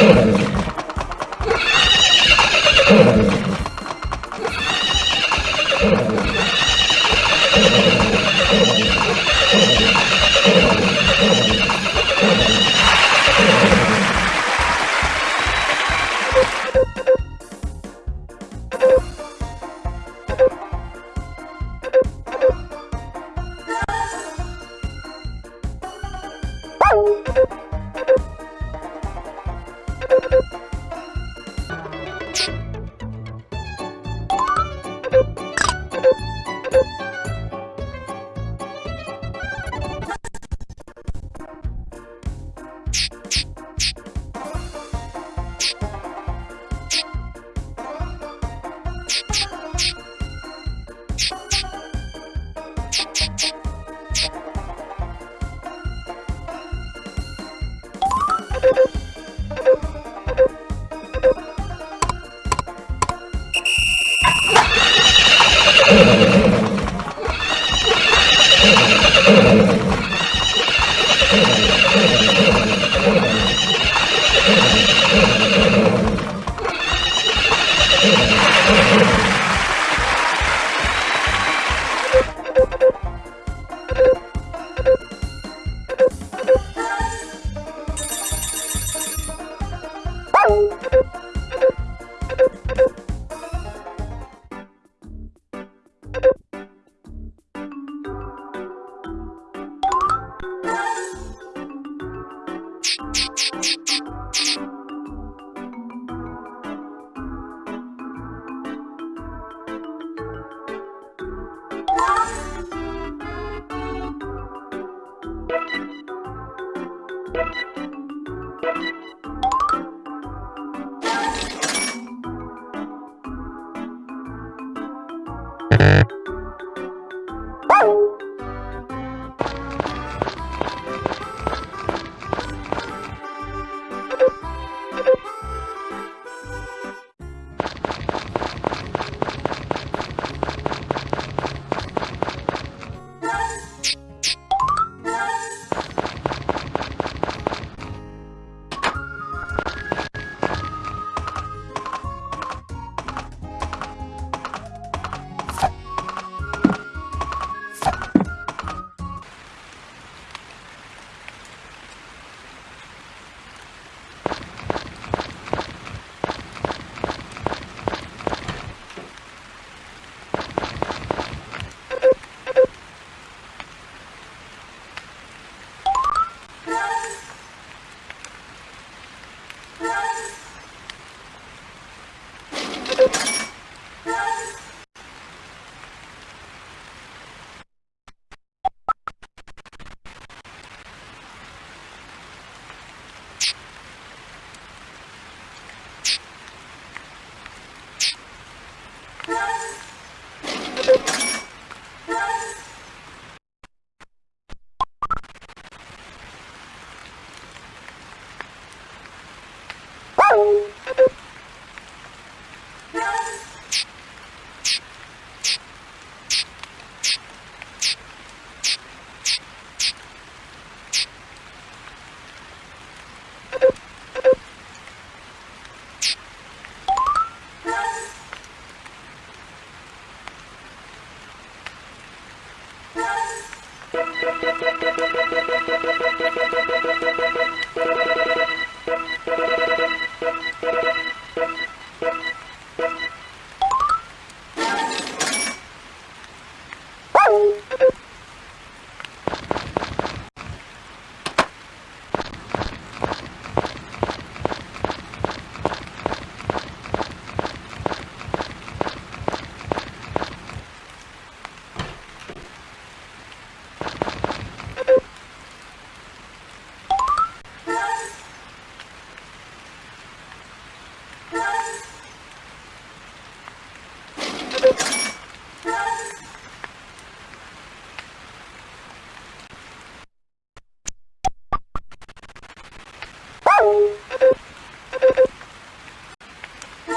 Oh,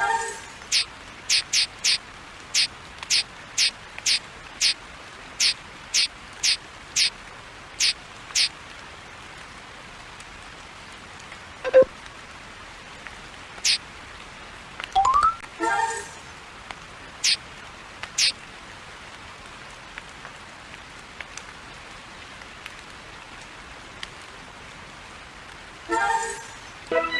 Bye. Thank